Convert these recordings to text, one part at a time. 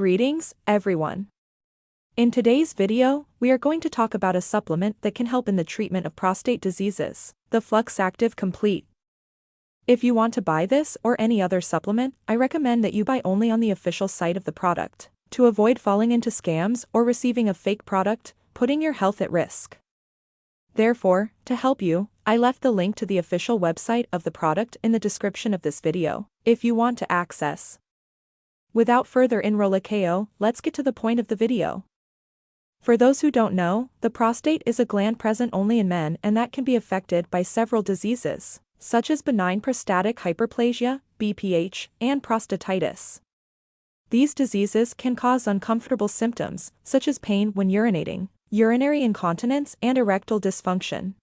Greetings, everyone. In today's video, we are going to talk about a supplement that can help in the treatment of prostate diseases, the Flux Active Complete. If you want to buy this or any other supplement, I recommend that you buy only on the official site of the product, to avoid falling into scams or receiving a fake product, putting your health at risk. Therefore, to help you, I left the link to the official website of the product in the description of this video, if you want to access. Without further enrolakeo, let's get to the point of the video. For those who don't know, the prostate is a gland present only in men and that can be affected by several diseases, such as benign prostatic hyperplasia, BPH, and prostatitis. These diseases can cause uncomfortable symptoms, such as pain when urinating, urinary incontinence and erectile dysfunction.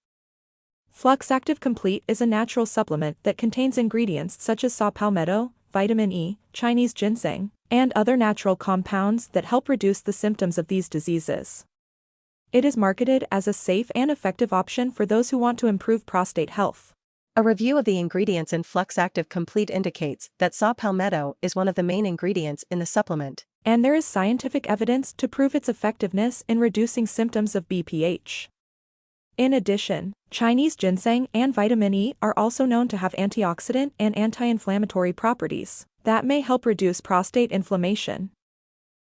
Flux Active Complete is a natural supplement that contains ingredients such as saw palmetto, vitamin E, Chinese ginseng, and other natural compounds that help reduce the symptoms of these diseases. It is marketed as a safe and effective option for those who want to improve prostate health. A review of the ingredients in Flux Active Complete indicates that saw palmetto is one of the main ingredients in the supplement. And there is scientific evidence to prove its effectiveness in reducing symptoms of BPH. In addition, Chinese ginseng and vitamin E are also known to have antioxidant and anti-inflammatory properties that may help reduce prostate inflammation.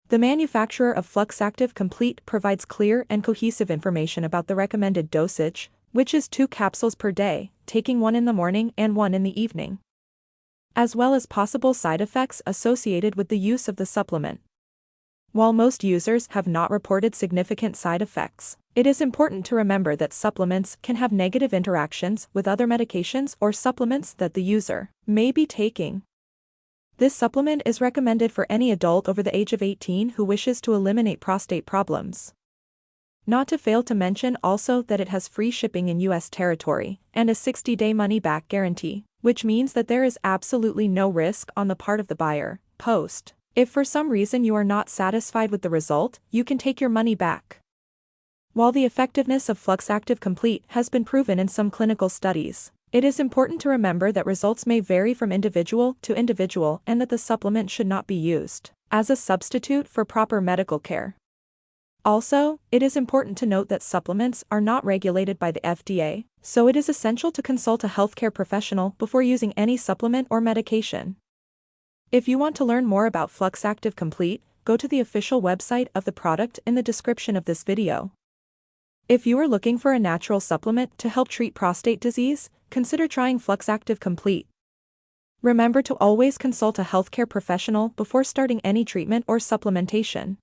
The manufacturer of Flux Active Complete provides clear and cohesive information about the recommended dosage, which is two capsules per day, taking one in the morning and one in the evening, as well as possible side effects associated with the use of the supplement. While most users have not reported significant side effects, it is important to remember that supplements can have negative interactions with other medications or supplements that the user may be taking. This supplement is recommended for any adult over the age of 18 who wishes to eliminate prostate problems. Not to fail to mention also that it has free shipping in US territory and a 60-day money-back guarantee, which means that there is absolutely no risk on the part of the buyer, post. If for some reason you are not satisfied with the result, you can take your money back. While the effectiveness of Flux Active Complete has been proven in some clinical studies, it is important to remember that results may vary from individual to individual and that the supplement should not be used as a substitute for proper medical care. Also, it is important to note that supplements are not regulated by the FDA, so it is essential to consult a healthcare professional before using any supplement or medication. If you want to learn more about Flux Active Complete, go to the official website of the product in the description of this video. If you are looking for a natural supplement to help treat prostate disease, consider trying Flux Active Complete. Remember to always consult a healthcare professional before starting any treatment or supplementation.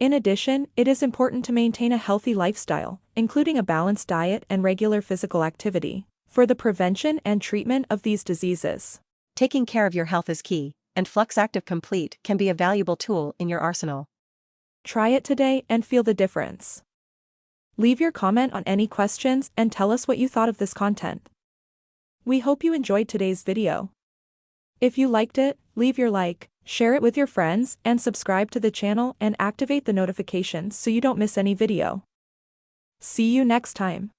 In addition, it is important to maintain a healthy lifestyle, including a balanced diet and regular physical activity, for the prevention and treatment of these diseases. Taking care of your health is key, and Flux Active Complete can be a valuable tool in your arsenal. Try it today and feel the difference. Leave your comment on any questions and tell us what you thought of this content. We hope you enjoyed today's video. If you liked it, leave your like, share it with your friends, and subscribe to the channel and activate the notifications so you don't miss any video. See you next time.